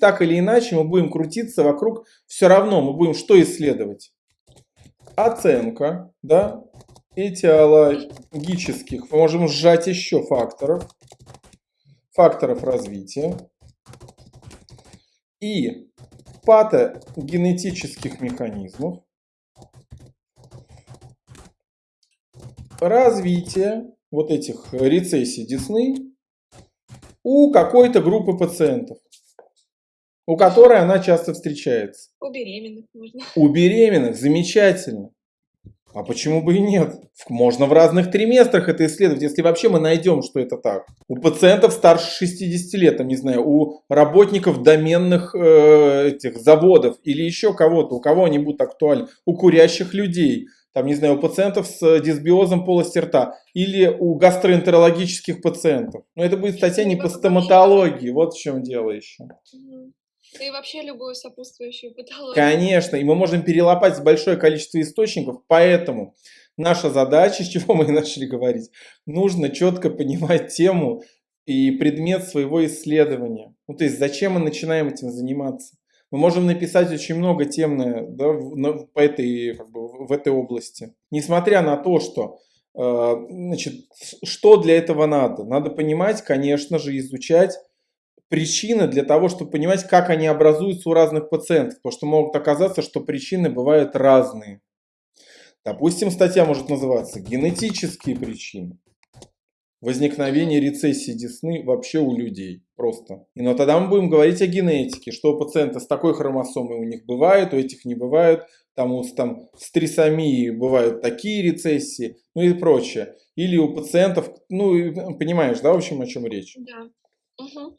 так или иначе мы будем крутиться вокруг, все равно мы будем что исследовать? Оценка, да, этиологических, мы можем сжать еще факторов, факторов развития и патогенетических механизмов, развития вот этих рецессий десны у какой-то группы пациентов, у которой она часто встречается. У беременных можно. У беременных, замечательно. А почему бы и нет? Можно в разных триместрах это исследовать, если вообще мы найдем, что это так. У пациентов старше 60 лет, там, не знаю, у работников доменных э, этих заводов или еще кого-то, у кого они будут актуальны, у курящих людей, там, не знаю, у пациентов с дисбиозом полости рта или у гастроэнтерологических пациентов. Но это будет статья не по стоматологии, вот в чем дело еще. И вообще любую сопутствующую патологию. Конечно, и мы можем перелопать большое количество источников, поэтому наша задача, с чего мы и начали говорить, нужно четко понимать тему и предмет своего исследования. Ну, то есть, зачем мы начинаем этим заниматься? Мы можем написать очень много тем да, по этой, как бы, в этой области. Несмотря на то, что э, значит, что для этого надо? Надо понимать, конечно же, изучать причины для того, чтобы понимать, как они образуются у разных пациентов. Потому что могут оказаться, что причины бывают разные. Допустим, статья может называться «Генетические причины возникновения рецессии десны вообще у людей». Просто. И но тогда мы будем говорить о генетике, что у пациента с такой хромосомой у них бывает, у этих не бывает. Там, у, там с трисомией бывают такие рецессии, ну и прочее. Или у пациентов, ну, понимаешь, да, в общем, о чем речь? Да. Угу.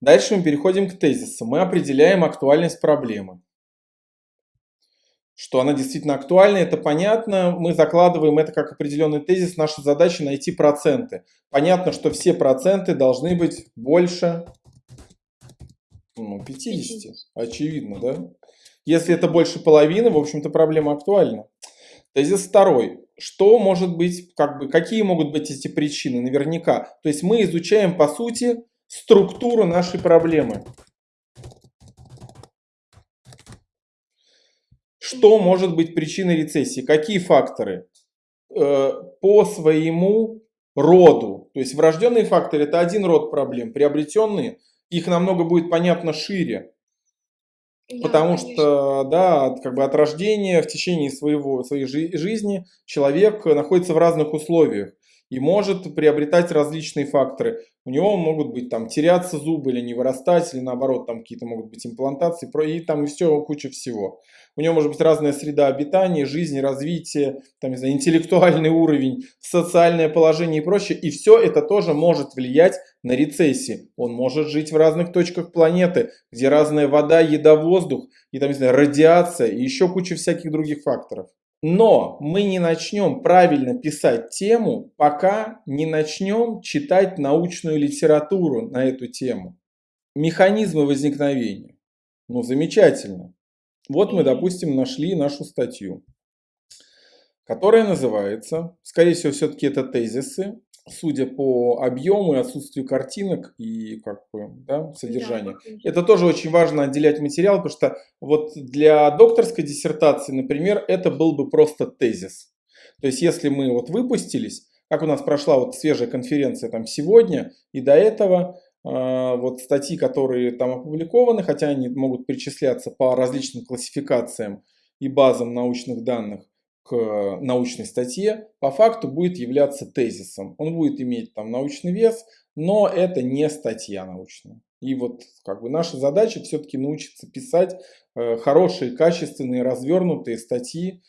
Дальше мы переходим к тезису. Мы определяем актуальность проблемы. Что она действительно актуальна, это понятно. Мы закладываем это как определенный тезис. Наша задача найти проценты. Понятно, что все проценты должны быть больше ну, 50. Очевидно, да? Если это больше половины, в общем-то, проблема актуальна. Тезис второй. Что может быть, как бы, какие могут быть эти причины? Наверняка. То есть мы изучаем, по сути, структуру нашей проблемы. Что может быть причиной рецессии? Какие факторы? Э, по своему роду. То есть врожденные факторы это один род проблем. Приобретенные, их намного будет понятно шире. Потому конечно. что, да, как бы от рождения в течение своего, своей жизни человек находится в разных условиях и может приобретать различные факторы. У него могут быть там теряться зубы или не вырастать, или наоборот там какие-то могут быть имплантации, и там все, куча всего. У него может быть разная среда обитания, жизнь, развитие, там, не знаю, интеллектуальный уровень, социальное положение и прочее. И все это тоже может влиять на рецессии. Он может жить в разных точках планеты, где разная вода, еда, воздух, и там, не знаю, радиация, и еще куча всяких других факторов. Но мы не начнем правильно писать тему, пока не начнем читать научную литературу на эту тему. Механизмы возникновения. Ну, замечательно. Вот мы, допустим, нашли нашу статью, которая называется, скорее всего, все-таки это тезисы, судя по объему и отсутствию картинок и как бы, да, содержания. Да, это тоже очень важно отделять материал, потому что вот для докторской диссертации, например, это был бы просто тезис. То есть если мы вот выпустились, как у нас прошла вот свежая конференция там сегодня и до этого, э, вот статьи, которые там опубликованы, хотя они могут причисляться по различным классификациям и базам научных данных, к научной статье, по факту будет являться тезисом. Он будет иметь там научный вес, но это не статья научная. И вот как бы наша задача все-таки научиться писать э, хорошие, качественные, развернутые статьи,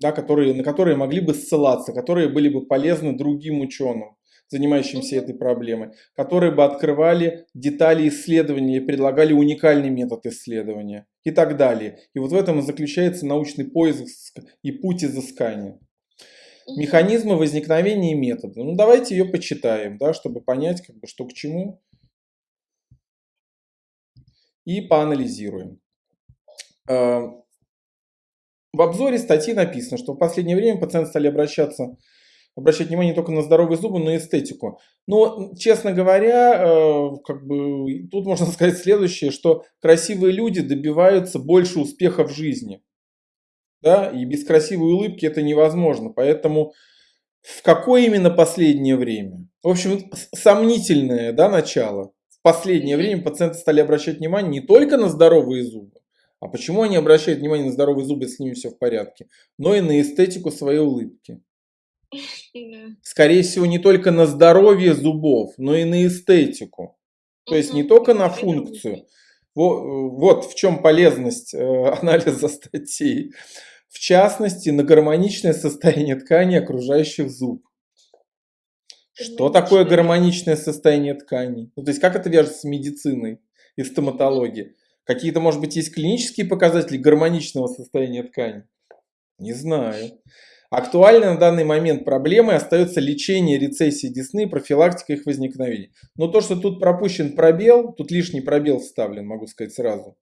да, которые, на которые могли бы ссылаться, которые были бы полезны другим ученым занимающимся этой проблемой, которые бы открывали детали исследования и предлагали уникальный метод исследования и так далее. И вот в этом и заключается научный поиск и путь изыскания. Механизмы возникновения и метода. Ну давайте ее почитаем, да, чтобы понять, как бы, что к чему. И поанализируем. Эм, в обзоре статьи написано, что в последнее время пациенты стали обращаться обращать внимание не только на здоровые зубы, но и эстетику. Но, честно говоря, э, как бы, тут можно сказать следующее, что красивые люди добиваются больше успеха в жизни. Да? И без красивой улыбки это невозможно. Поэтому в какое именно последнее время? В общем, сомнительное да, начало. В последнее время пациенты стали обращать внимание не только на здоровые зубы, а почему они обращают внимание на здоровые зубы, если с ними все в порядке, но и на эстетику своей улыбки. Скорее всего, не только на здоровье зубов, но и на эстетику. То есть не только на функцию. Вот, в чем полезность э, анализа статей. В частности, на гармоничное состояние ткани окружающих зуб. Что такое гармоничное состояние тканей? Ну, то есть как это вяжется с медициной и стоматологией? Какие-то, может быть, есть клинические показатели гармоничного состояния ткани? Не знаю. Актуальной на данный момент проблемой остается лечение рецессии десны и профилактика их возникновения. Но то, что тут пропущен пробел, тут лишний пробел вставлен, могу сказать сразу.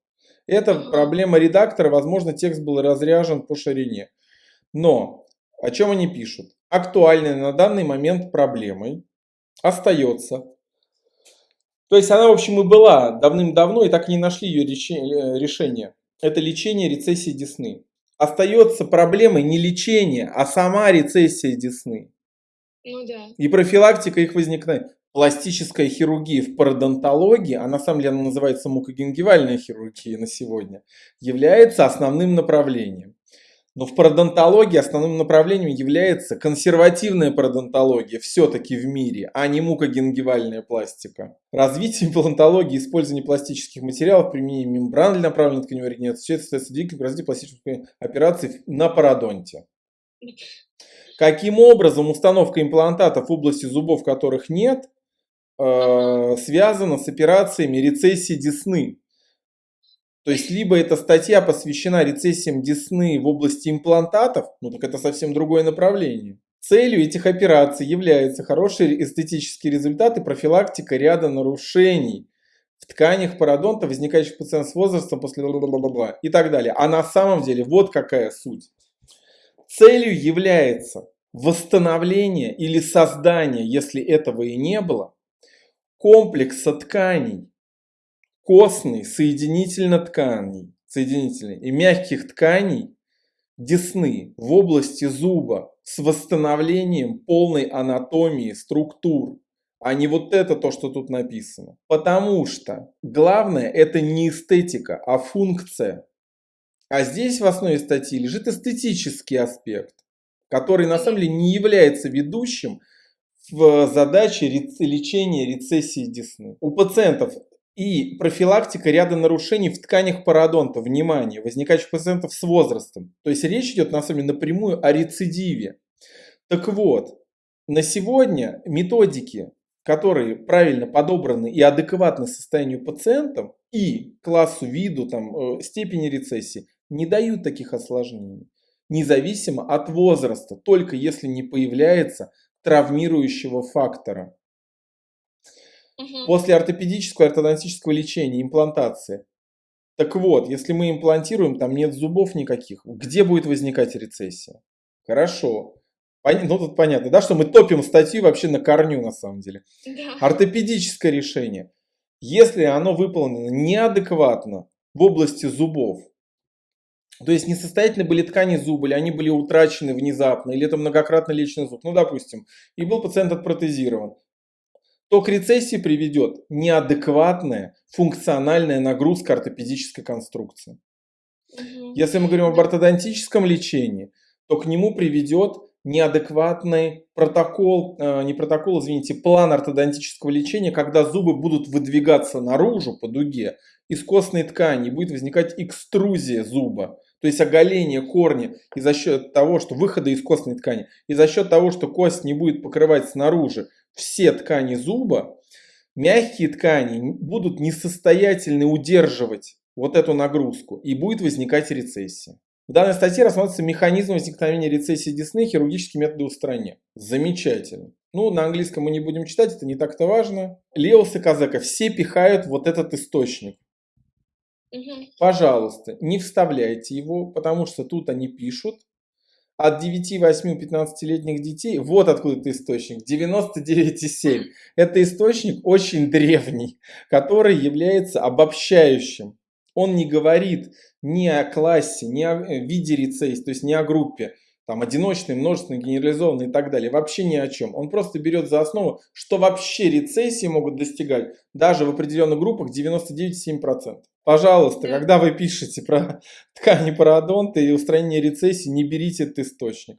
Это проблема редактора, возможно, текст был разряжен по ширине. Но о чем они пишут? Актуальной на данный момент проблемой остается то есть она, в общем, и была давным-давно, и так и не нашли ее э, решение. Это лечение рецессии десны. Остается проблемой не лечение, а сама рецессия десны. Ну да. И профилактика их возникновения. Пластическая хирургия в пародонтологии, а на самом деле она называется мукогенгивальная хирургия на сегодня, является основным направлением. Но в пародонтологии основным направлением является консервативная пародонтология все-таки в мире, а не мукогенгивальная пластика. Развитие имплантологии и использование пластических материалов, применение мембран для направленной тканевой регенерации, остается двигателем развития пластических операций на пародонте. Каким образом установка имплантатов в области зубов, которых нет, э, связана с операциями рецессии десны? То есть, либо эта статья посвящена рецессиям десны в области имплантатов, ну так это совсем другое направление. Целью этих операций является хороший эстетический результат и профилактика ряда нарушений в тканях пародонта, возникающих у пациента с возрастом после бла-бла-бла и так далее. А на самом деле вот какая суть. Целью является восстановление или создание, если этого и не было, комплекса тканей, костной соединительно-тканей, соединительной и мягких тканей десны в области зуба с восстановлением полной анатомии структур, а не вот это то, что тут написано. Потому что главное это не эстетика, а функция. А здесь в основе статьи лежит эстетический аспект, который на самом деле не является ведущим в задаче лечения рецессии десны. У пациентов и профилактика ряда нарушений в тканях пародонта, внимание, возникающих пациентов с возрастом. То есть речь идет на самом деле напрямую о рецидиве. Так вот, на сегодня методики, которые правильно подобраны и адекватны состоянию пациентов и классу, виду, там, э, степени рецессии, не дают таких осложнений. Независимо от возраста, только если не появляется травмирующего фактора. После ортопедического и ортодонтического лечения, имплантации. Так вот, если мы имплантируем, там нет зубов никаких, где будет возникать рецессия? Хорошо. Ну, тут понятно, да, что мы топим статью вообще на корню, на самом деле. Да. Ортопедическое решение. Если оно выполнено неадекватно в области зубов, то есть несостоятельны были ткани зуба, или они были утрачены внезапно, или это многократно леченный зуб, ну, допустим, и был пациент отпротезирован, то к рецессии приведет неадекватная функциональная нагрузка ортопедической конструкции. Угу. Если мы говорим об ортодонтическом лечении, то к нему приведет неадекватный протокол, э, не протокол, извините, план ортодонтического лечения, когда зубы будут выдвигаться наружу по дуге из костной ткани, будет возникать экструзия зуба, то есть оголение корня и за счет того, что выхода из костной ткани, и за счет того, что кость не будет покрывать снаружи все ткани зуба, мягкие ткани будут несостоятельны удерживать вот эту нагрузку и будет возникать рецессия. В данной статье рассматривается механизм возникновения рецессии десны и хирургические методы устранения. Замечательно. Ну, на английском мы не будем читать, это не так-то важно. Леос и Казака все пихают вот этот источник. Угу. Пожалуйста, не вставляйте его, потому что тут они пишут от 9, 8, 15-летних детей, вот откуда это источник, 99,7. Это источник очень древний, который является обобщающим. Он не говорит ни о классе, ни о э, виде рецессии, то есть не о группе там одиночный, множественный, генерализованный и так далее, вообще ни о чем. Он просто берет за основу, что вообще рецессии могут достигать даже в определенных группах 99,7%. Пожалуйста, Да. когда вы пишете про ткани пародонта и устранение рецессии, не берите этот источник.